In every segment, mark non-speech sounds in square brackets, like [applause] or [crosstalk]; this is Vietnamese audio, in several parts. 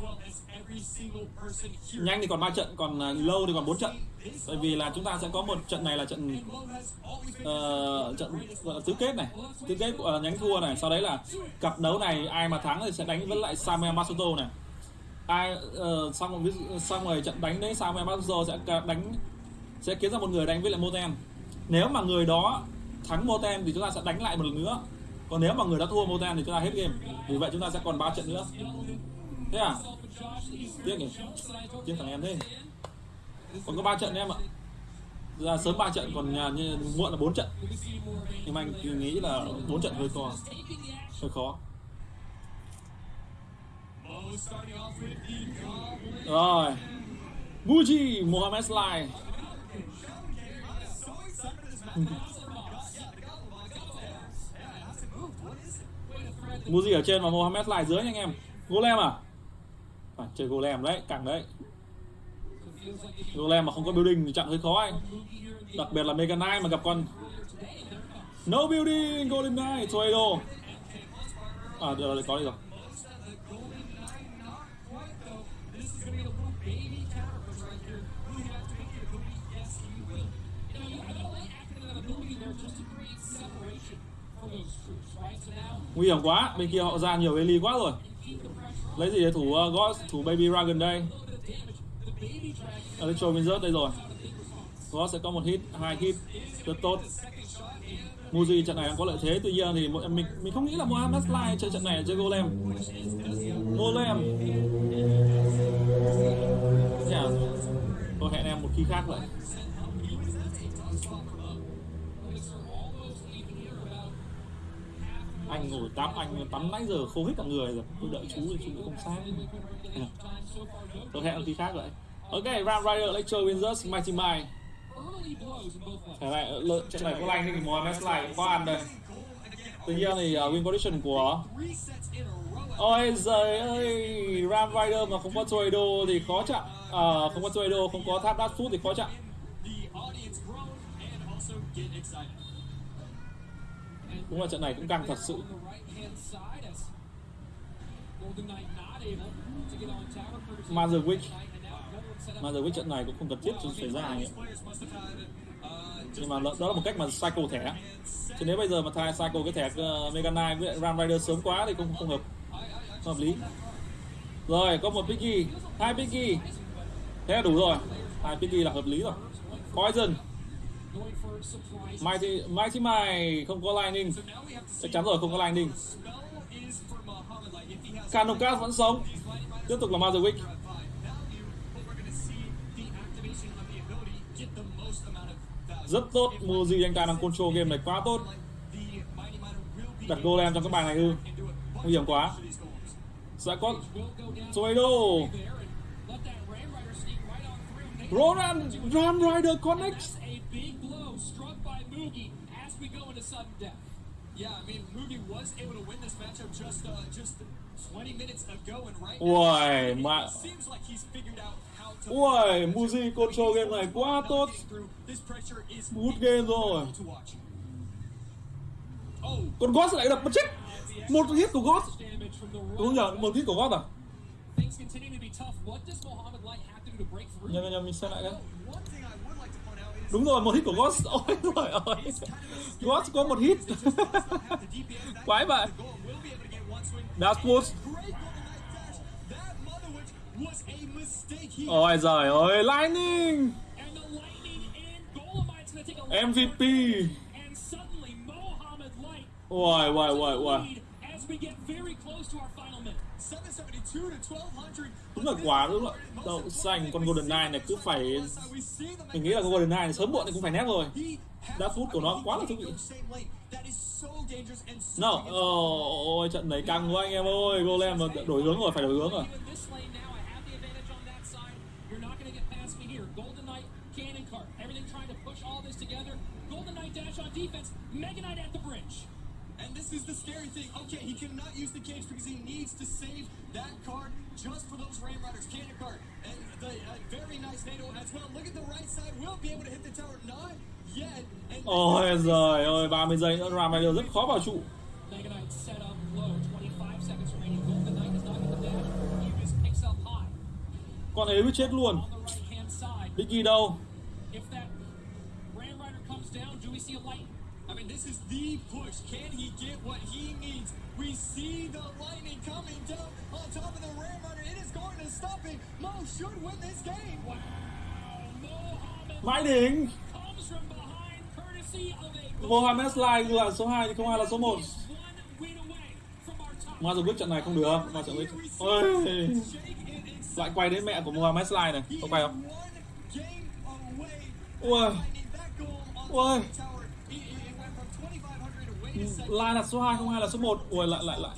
rồi nhanh thì còn 3 trận còn à, lâu thì còn 4 trận. Bởi vì là chúng ta sẽ có một trận này là trận uh, trận tứ kết này. Tứ kết của uh, nhánh thua này. Sau đấy là cặp đấu này ai mà thắng thì sẽ đánh với lại Samuel Masuto này. Ai uh, xong rồi xong rồi trận đánh đấy Samuel Masuto sẽ đánh sẽ kiếm ra một người đánh với lại Moten nếu mà người đó thắng Moten thì chúng ta sẽ đánh lại một lần nữa. Còn nếu mà người đã thua Moten thì chúng ta hết game. Vì vậy chúng ta sẽ còn 3 trận nữa thế à? Tiếc nhỉ? Tiếc thằng em thế. Còn có ba trận em ạ. Ra sớm ba trận, còn nhà như muộn là bốn trận. Nhưng mà anh nghĩ là bốn trận hơi khó hơi khó. Rồi. Muji Mohamed Sly [laughs] Muji ở trên và Mohamed Sly dưới nha anh em. Golem à? À, chơi Golem đấy cẳng đấy. Golem mà không có building thì chặn hơi khó anh. Đặc biệt là Mega Knight mà gặp con No building golem Knight Tornado. À được rồi có đi rồi. Nguy hiểm quá bên kia họ ra nhiều Eli quá rồi lấy gì để thủ uh, God thủ Baby Dragon đây. Electro Wizard đây rồi. God sẽ có một hit hai hit rất tốt. Muji trận này đang có lợi thế. Tuy nhiên thì mình mình không nghĩ là Mohamed Sly chơi trận này chơi Golem. Golem. Yeah. À? tôi hẹn em một khi khác vậy anh ngồi tắm anh tắm nãy giờ khô hết cả người rồi. Tôi đợi chú thì chú cũng không sáng. Tôi hẹn khi khác vậy. Ok Ram Rider Electro Wizards Mighty Mind Thế này, trận này có lanh thì Mohamed Slide cũng có ăn đây. Tuy nhiên thì uh, win condition của Ôi giời ơi Ram Rider mà không có Tornado thì khó chặn à, Không có Tornado, không có Tháp Dash Food thì khó chặn Đúng là trận này cũng căng thật sự. Mazerwick Mazerwick trận này cũng không cần thiết cho xảy ra ấy. Nhưng mà đó là một cách mà cycle thẻ. Chứ nếu bây giờ mà thay cycle cái thẻ uh, Mega Knight với Ram Rider sớm quá thì cũng không hợp. Không hợp lý. Rồi có một Piggy. Hai Piggy. Thế là đủ rồi. Hai Piggy là hợp lý rồi. Poison. Mighty, Mighty Mai không có Lightning. Chắc chắn rồi không có Lightning. Canucas vẫn sống. Tiếp tục là Mother Rất tốt Muji anh ta đang control game này quá tốt. Đặt golem trong các bài này ư. Nguy hiểm quá. Sẽ có Tornado Ronan Ram Rider Connect connects Yeah, I mean, Mugi was able to win this matchup just uh, just 20 minutes ago, and right Uầy, mà seems like he's figured out how to. Uầy, Mugi control game này quá tốt. Good game rồi. Con God lại đập một chết. Một hit của God. Đúng nhờ, một hit của God à? Nhầm nhầm mình xem lại cái. Đúng rồi, một hit của Ghost. [laughs] Ôi trời ơi. Ghost có một hit. [laughs] Quái vậy. Dark Woods Ôi giời ơi, Lightning. MVP. Ôi, ôi, ôi, ôi. Đúng là quá đúng là đậu xanh con Golden Knight này cứ phải mình nghĩ là con Golden Knight này sớm muộn thì cũng phải nép rồi. Đá phút của nó quá là thú vị. No, ôi trận này căng quá anh em ơi. Golem đổi hướng rồi, phải đổi hướng rồi. Cannon cart, everything trying to push all this together. Golden Knight dash on defense, Mega Knight at the bridge. And this is the scary thing. Okay, he cannot use the cage because he needs to save that card just for those Ram Riders. Cannon card. And the uh, very nice NATO as well. Look at the right side. Will be able to hit the tower. Not yet. And Ôi giời ơi, 30 giây nữa Ram Rider rất khó vào trụ. con ấy chết luôn on the right hand side. Biggie đâu If that Ram Rider comes down, do we see a light? I mean, this is the push. Can he get what he needs? We see the lightning coming down on top of the Ram Rider. It is going to stop it. Mo should win this game. Wow, Mohammed đỉnh comes from behind, courtesy of a Mohamed Sly là số 2 thì không ai là số 1 One win away from our top. Mà rồi quyết trận này không được Mà trận quyết Ôi. Lại quay đến mẹ của Mohamed Sly này Có quay không? one game away. Ui Lightning, that goal on the Ui tower. It, it it went from 2,500. Lai là số 2 không ai là số 1 Ui lại lại lại.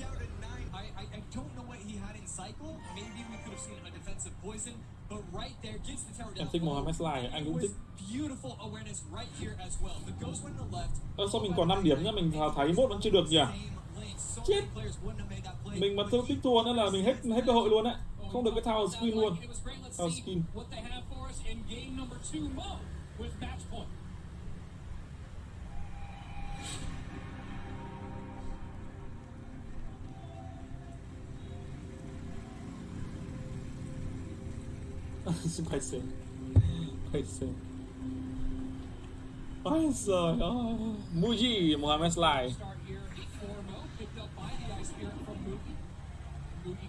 Em thích Mohamed Sly Anh cũng thích. Ơ sao mình còn 5 điểm nhá? Mình thấy mốt vẫn chưa được nhỉ? Chết. Mình mà thương tích thua nữa là mình hết hết cơ hội luôn đấy Không được cái tower skin luôn. Tower skin with match point. [laughs] quay xem. Quay xem. Ôi giời ơi. Muji Mohamed Sly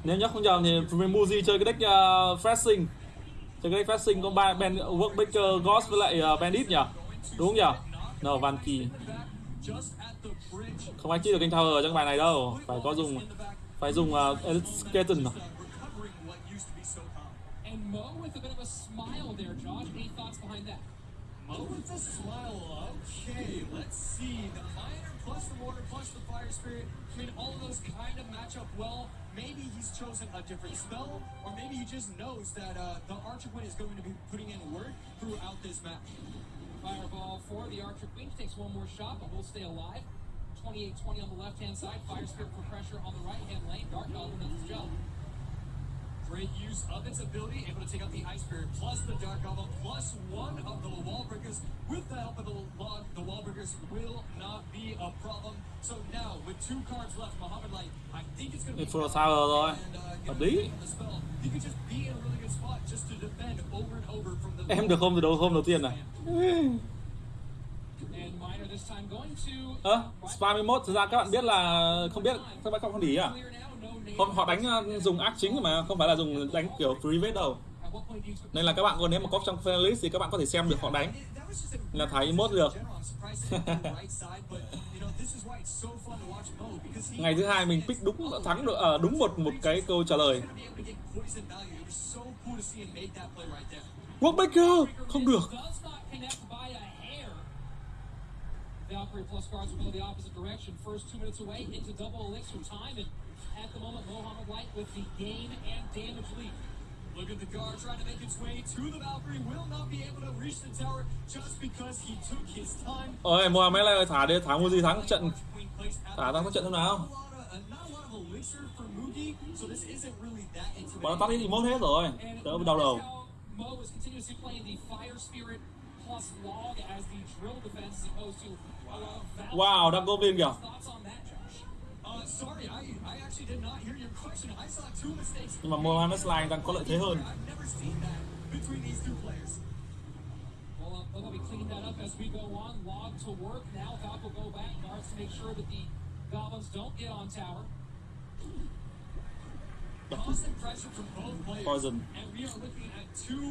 nếu nhớ không nhầm thì Muji chơi cái deck ờ, uh, Freshing chơi cái deck Freshing có ba Ben Workmaker Ghost với lại uh, Bandit nhỉ? Đúng không nhỉ? No Van Kỳ không ai chơi được kênh tower ở trong bài này đâu. Phải có dùng phải dùng uh, Skeleton à? With a bit of a smile there, Josh. Any thoughts behind that? Mo with a smile. Okay, let's see. The fire plus the mortar plus the fire spirit. I mean, all of those kind of match up well. Maybe he's chosen a different spell, or maybe he just knows that uh, the Archer Queen is going to be putting in work throughout this match. Fireball for the Archer Queen. Takes one more shot, but will stay alive. 28-20 on the left-hand side. Fire Spirit for pressure on the right-hand lane. Dark Goblin does its job. Great use of its ability, able to take out the Ice Spirit, plus the Dark Goblin, plus one of the Wall Breakers. With the help of the log, the Wall Breakers will not be a problem. So now, with two cards left, Muhammad Light, I think it's going to be Full tower rồi and, uh, hợp lý the spell. He could just be in a really good spot just to defend over and over from the. em được hôm từ đầu hôm đầu tiên này Ơ spam 21 thực ra các bạn biết là không biết các bạn không để ý à? Không họ đánh uh, dùng ác chính mà không phải là dùng đánh kiểu private đâu. Nên là các bạn còn nếu mà có trong playlist thì các bạn có thể xem được họ đánh. Là thấy emote được. ngày thứ hai mình pick đúng thắng được ở đúng một một cái câu trả lời. Gonna be able to Valkyrie plus guards will go the opposite direction. First two minutes away into double elixir time, and at the moment, Mohammed Light with the game and damage lead. Look at the guard trying to make its way to the Valkyrie. Will not be able to reach the tower just because he took his time. ôi Mohamed lại thả đi thả Muji thắng trận Queen placed out thả thắng trận thế nào a lot of, uh, not a lot of elixir for Mugi, so this isn't really that intimidating. bọn nó tắt đi emote hết rồi đỡ đau đầu Mo is continuously playing the Fire Spirit plus Log as the drill defense as opposed to uh, Valkyrie. wow đang goblin kìa Thoughts on that, Josh? Uh, sorry, I, I actually did not hear your question. I saw two mistakes. nhưng mà Mohamed Sly đang có lợi thế hơn I've never seen that between these two players. Well, uh, they'll be cleaning that up as we go on. Log to work. Now Valk will go back. Guards to make sure that the goblins don't get on tower. [laughs] Constant pressure from both players. Poison. And we are looking at two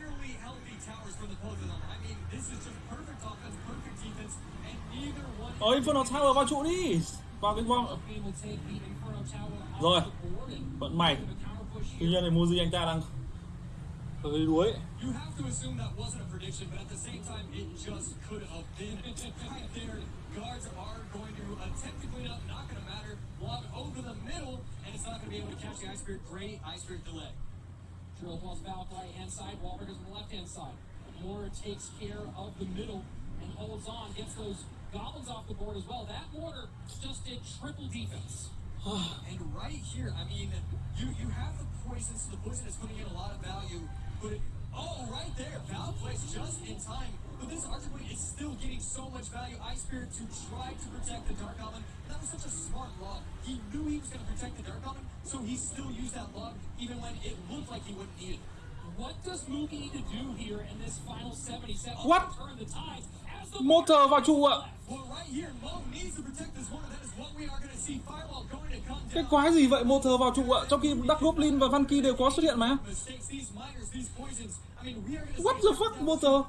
fairly healthy towers for the Poison. I mean, this is just perfect offense, perfect defense, and neither one. ôi Inferno Tower vào trụ đi vào cái bom Game will take the Inferno Tower off Rồi. the board vận may a counter push tuy nhiên thì Muji anh ta đang hơi đuối You have to assume that wasn't a prediction, but at the same time, it just could have been. [laughs] right there, guards are going to attempt to clean up, not going to matter. Log over the middle, and it's not going to be able to catch the Ice Spirit. Great Ice Spirit delay. Drill plus Valk right hand side. Wahlbergers on the left hand side. Mortar takes care of the middle and holds on. Gets those goblins off the board as well. That mortar just did triple defense. [sighs] And right here, I mean, you you have the poison, so the poison is putting in a lot of value. But it, oh, right there, Val plays just in time. But this Archer is still getting so much value. Ice Spirit to try to protect the Dark Goblin. That was such a smart log. He knew he was going to protect the Dark Goblin, so he still used that lug even when it looked like he wouldn't need it. What does Mookie need to do here in this final 77 What? to turn the tide as the motor vào trụ ạ. Cái quái gì vậy motor vào trụ ạ? Trong khi Dark Goblin và Vanky đều có xuất hiện mà. What the fuck motor?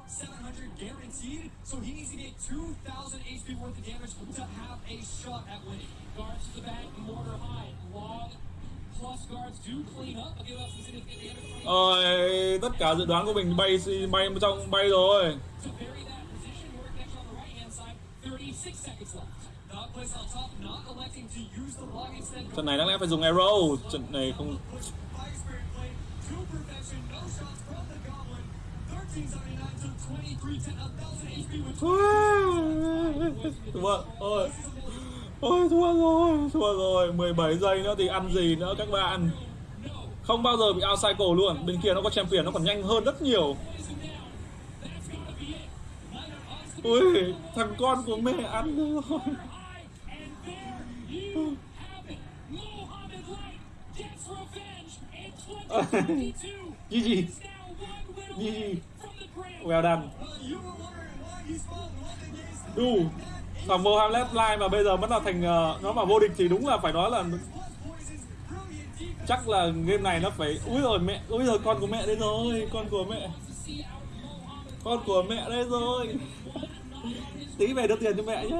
Ôi, tất cả dự đoán của mình bay bay trong bay rồi trận này đáng lẽ phải dùng arrow. Trận này không thua. Ôi. Ôi, thua rồi thua rồi. 17 giây nữa thì ăn gì nữa các bạn. Không bao giờ bị out cycle luôn. Bên kia nó có champion, nó còn nhanh hơn rất nhiều. Ui, thằng con của mẹ ăn rồi. Gì gì? Gì gì? Well done. Đủ. Thằng Mohamed Lai mà bây giờ vẫn là thành uh, Nó mà vô địch thì đúng là phải nói là Chắc là game này nó phải Úi rồi mẹ Úi rồi con của mẹ đây rồi Con của mẹ. Con của mẹ đây rồi tí về đưa tiền cho mẹ nhá.